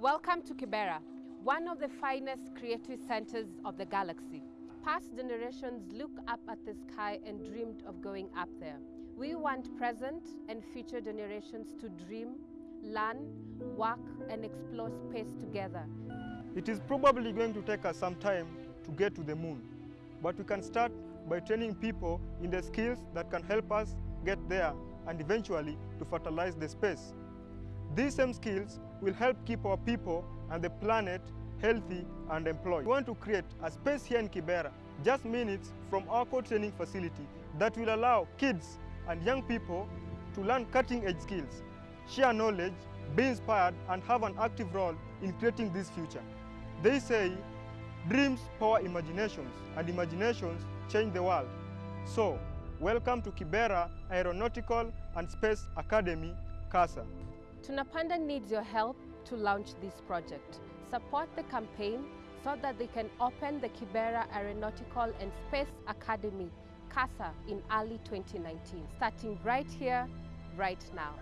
Welcome to Kibera, one of the finest creative centers of the galaxy. Past generations look up at the sky and dreamed of going up there. We want present and future generations to dream, learn, work and explore space together. It is probably going to take us some time to get to the moon, but we can start by training people in the skills that can help us get there and eventually to fertilize the space. These same skills will help keep our people and the planet healthy and employed. We want to create a space here in Kibera, just minutes from our co-training facility that will allow kids and young people to learn cutting-edge skills, share knowledge, be inspired and have an active role in creating this future. They say dreams power imaginations and imaginations change the world. So, welcome to Kibera Aeronautical and Space Academy, KASA. Tunapanda needs your help to launch this project. Support the campaign so that they can open the Kibera Aeronautical and Space Academy, KASA, in early 2019, starting right here, right now.